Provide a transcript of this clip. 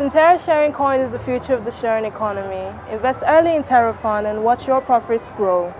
Sintera Sharing Coin is the future of the sharing economy. Invest early in TerraFund and watch your profits grow.